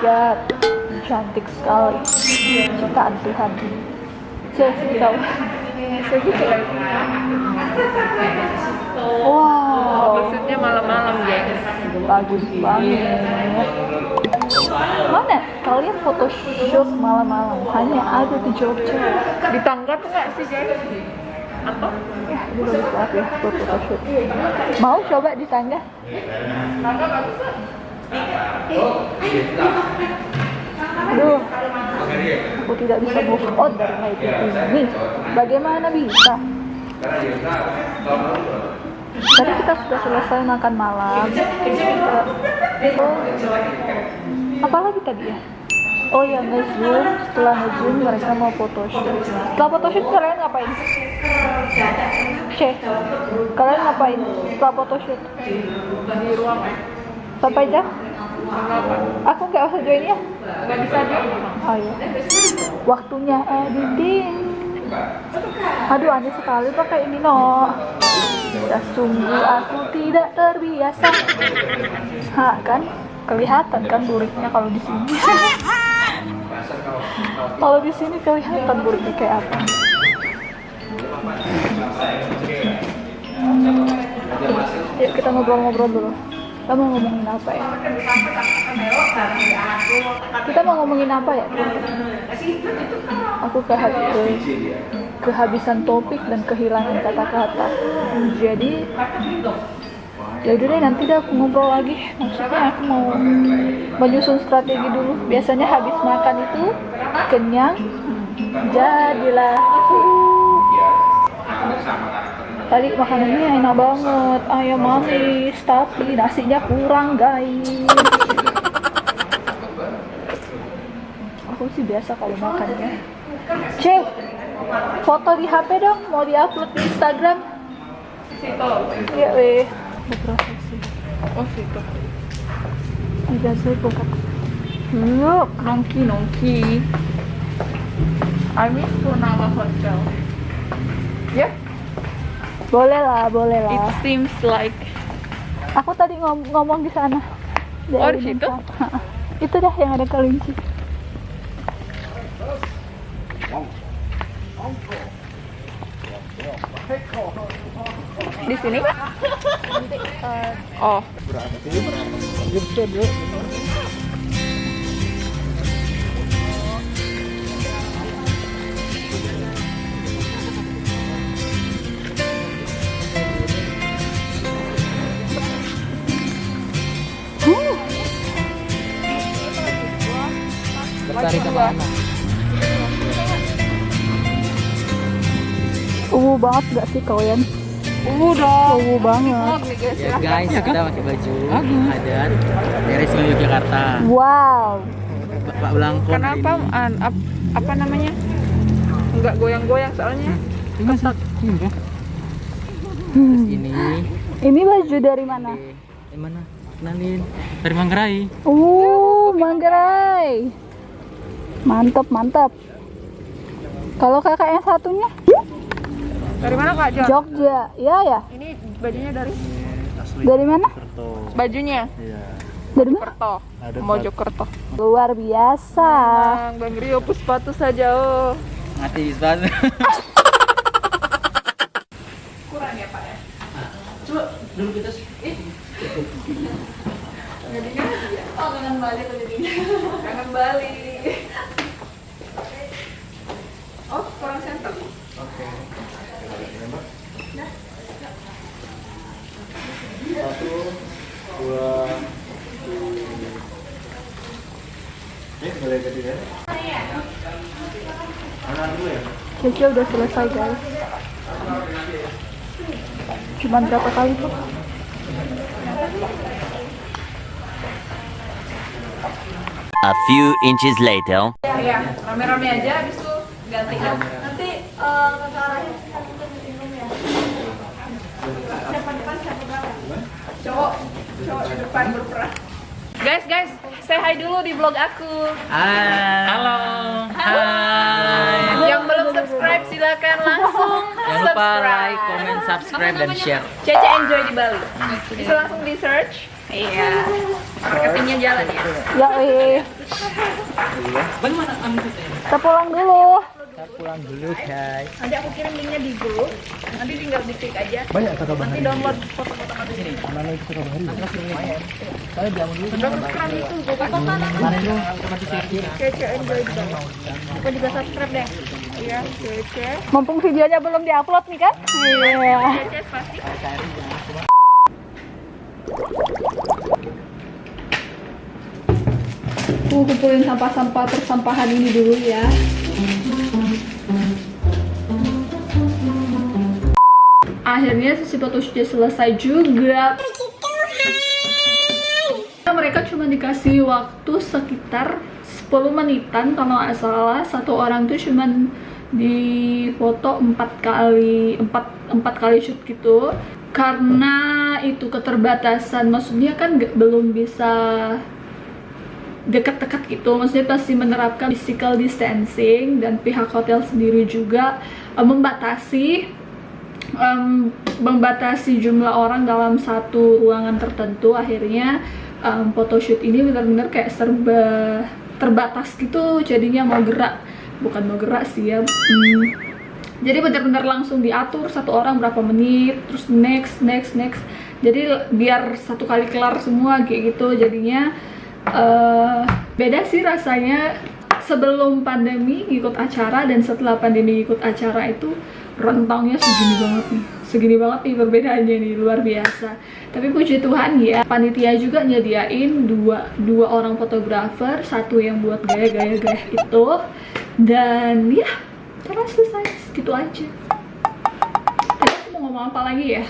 god. Cantik sekali. Ciptaan Tuhan. Sih tahu. Wow. Maksudnya malam-malam, guys. bagus banget. Mana? Kalian photoshoot malam-malam? Hanya ada di Jogja. Di tangga tuh nggak sih, guys? Apa? ya ini bagus banget ya photoshoot. Mau coba di tangga Aduh, aku tidak bisa move on dari night ini. Bagaimana bisa? Tadi kita sudah selesai makan malam. Oh, apa lagi tadi ya? Oh ya nge-zoom, setelah nge-zoom mereka mau photoshoot. Setelah photoshoot kalian ngapain? Cek, kalian ngapain setelah photoshoot? Di ruang? Sampai jam? Aku nggak usah join ya? Nggak bisa dia. Ayo. Waktunya editing. Aduh aneh sekali pakai ini no. Ya sungguh aku tidak terbiasa. Ha kan? Kelihatan kan buriknya kalau di sini. kalau di sini kelihatan buriknya kayak apa. Yuk kita ngobrol-ngobrol dulu. Kita mau ngomongin apa ya? Kita mau ngomongin apa ya? Aku kehabisan topik dan kehilangan kata-kata. Jadi ya udah deh nanti deh aku ngobrol lagi. Maksudnya aku mau menyusun strategi dulu. Biasanya habis makan itu kenyang, jadilah tadi makanannya enak banget ayam manis tapi nasinya kurang guys aku sih biasa kalau makannya cek foto di HP dong mau diupload di Instagram Situ. iya weh beberapa sih Oh, situ. ada saya buka yuk Nongki, nongki. I miss Purnama Hotel. Ya? Boleh lah boleh It lah seems like aku tadi ngom- ngomong di sana Oh, di situ? Itu dah yang ada kelinci di sini kak? Oh, Bertari ke mana? Uh banget gak sih kalian? udah. Uh banget. nih guys Ya guys, kita pakai baju adat dari Solo Yogyakarta. Wow. Pak Belangkon. Kenapa an, ap- apa namanya? Enggak goyang-goyang soalnya. Ketat. Terus ini Ini baju dari mana? dari mana? Kenalin. Dari Manggarai. Uh, Manggarai. Mantap, mantap. Kalau kakak yang satunya? Dari mana kak John? Jogja. Iya ya. Ini bajunya dari Dari mana? bajunya Dari mana? Kerto. Mojokerto. Luar biasa. Bang, Bang Rio sepatu saja oh. Mati sepatu. Kurang ya Pak ya? Coba dulu kita Oh, kangen Bali tuh jadinya. Kangen Bali. Oh, kurang center. Satu, dua, Eh, boleh jadi ya? Mana dulu ya? Cece udah selesai guys. Cuman berapa kali tuh? A few inches later. Ya, ya. Rame-rame aja habis itu ganti ya. Nanti uh, kan minum ya. Siapa depan siapa belakang? Cowok, cowok di depan berperang. Guys, guys, say hi dulu di vlog aku. Halo. Hai. Yang belum subscribe silakan langsung Jangan lupa subscribe. like, comment, subscribe dan share. Cece enjoy di Bali. Bisa langsung di search. Iya. Marketingnya jalan ya Ya, eh. Kita pulang dulu. Kita pulang dulu guys. nanti aku kirim linknya di grup nanti tinggal diklik aja Banyak kata nanti download foto-foto kamu sini Mana itu Surabaya? Saya jamu dulu. subscribe itu gue kasih sana Kemarin lu otomatis sekir. Cece enjoy dong aku juga subscribe deh iya Cece Mumpung videonya belum diupload nih kan? Iya. Cece pasti Aku kumpulin sampah-sampah persampahan ini dulu ya. Akhirnya sesi photoshootnya selesai juga. Mereka cuma dikasih waktu sekitar 10 menitan kalau nggak salah. Satu orang tuh cuman di foto 4 kali 4, 4 kali shoot gitu karena itu keterbatasan maksudnya kan belum bisa dekat-dekat gitu maksudnya pasti menerapkan physical distancing dan pihak hotel sendiri juga eh, membatasi em, membatasi jumlah orang dalam satu ruangan tertentu akhirnya em, photoshoot ini benar-benar kayak serba terbatas gitu jadinya mau gerak. Bukan mau gerak sih ya Hmm, jadi benar-benar langsung diatur satu orang berapa menit terus next next next. Jadi biar satu kali kelar semua kayak gitu jadinya eh, beda sih rasanya. Sebelum pandemi ikut acara dan setelah pandemi ikut acara itu rentangnya segini banget nih. Segini banget nih perbedaannya nih luar biasa. Tapi puji Tuhan ya panitia juga nyediain dua dua orang fotografer satu yang buat gaya-gaya gaya itu. Dan ya karena selesai. Segitu aja. Tadi aku mau ngomong apa lagi ya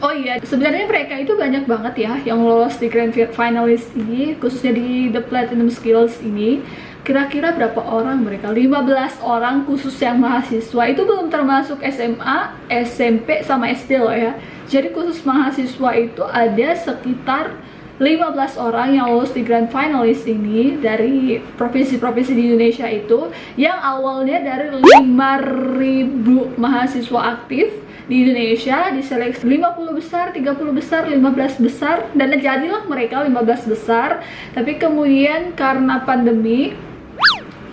Oh iya, sebenarnya mereka itu banyak banget ya yang lolos di Grand Finalist ini, khususnya di The Platinum Skills ini. Kira-kira berapa orang mereka? 15 orang khusus yang mahasiswa. Itu belum termasuk SMA, SMP, sama SD loh ya. Jadi khusus mahasiswa itu ada sekitar 15 orang yang lolos di Grand Finalist ini dari provinsi-provinsi di Indonesia itu yang awalnya dari 5000 mahasiswa aktif di Indonesia diseleksi 50 besar, 30 besar, 15 besar dan jadilah mereka 15 besar. Tapi kemudian karena pandemi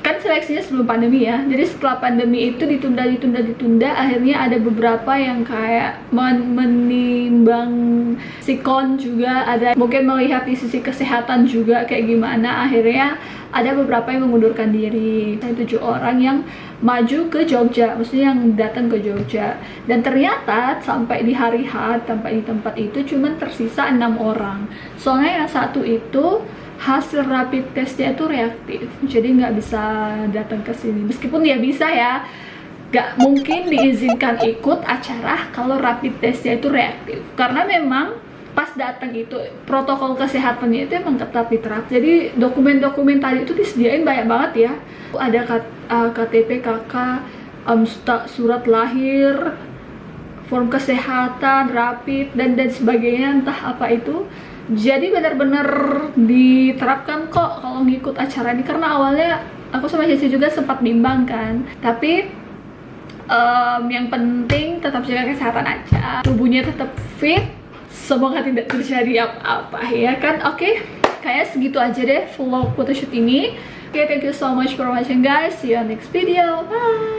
kan seleksinya sebelum pandemi ya. Jadi setelah pandemi itu ditunda ditunda ditunda akhirnya ada beberapa yang kayak men menimbang sikon juga ada mungkin melihat di sisi kesehatan juga kayak gimana. Akhirnya ada beberapa yang mengundurkan diri. Ada tujuh orang yang maju ke Jogja maksudnya yang datang ke Jogja. Dan ternyata sampai di hari H sampai di tempat itu cuman tersisa enam orang. Soalnya yang satu itu hasil rapid testnya itu reaktif. Jadi nggak bisa datang ke sini. Meskipun dia bisa ya nggak mungkin diizinkan ikut acara kalau rapid testnya itu reaktif. Karena memang pas datang itu protokol kesehatannya itu emang ketat diterap jadi dokumen-dokumen tadi itu disediain banyak banget ya. Ada KTP KK um, surat lahir form kesehatan rapid dan dan sebagainya. Entah apa itu jadi benar-benar diterapkan kok kalau ngikut acara ini. Karena awalnya aku sama Jesse juga sempat bimbang kan. Tapi em, yang penting tetap jaga kesehatan aja. Tubuhnya tetap fit. Semoga tidak terjadi apa-apa ya kan? Oke kayak segitu aja deh vlog photoshoot ini. Oke thank you so much for watching guys. See you on next video. Bye